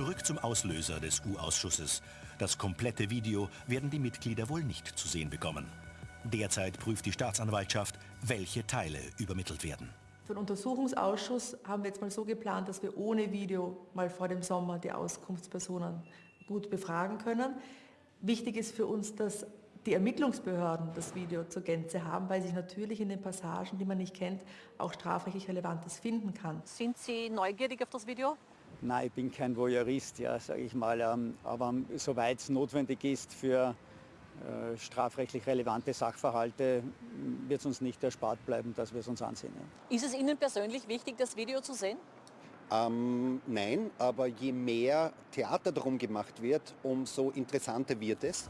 Zurück zum Auslöser des U-Ausschusses. Das komplette Video werden die Mitglieder wohl nicht zu sehen bekommen. Derzeit prüft die Staatsanwaltschaft, welche Teile übermittelt werden. Für den Untersuchungsausschuss haben wir jetzt mal so geplant, dass wir ohne Video mal vor dem Sommer die Auskunftspersonen gut befragen können. Wichtig ist für uns, dass die Ermittlungsbehörden das Video zur Gänze haben, weil sich natürlich in den Passagen, die man nicht kennt, auch strafrechtlich Relevantes finden kann. Sind Sie neugierig auf das Video? Nein, ich bin kein Voyeurist, ja, sage ich mal. Ähm, aber soweit es notwendig ist für äh, strafrechtlich relevante Sachverhalte, wird es uns nicht erspart bleiben, dass wir es uns ansehen. Ja. Ist es Ihnen persönlich wichtig, das Video zu sehen? Ähm, nein, aber je mehr Theater darum gemacht wird, umso interessanter wird es.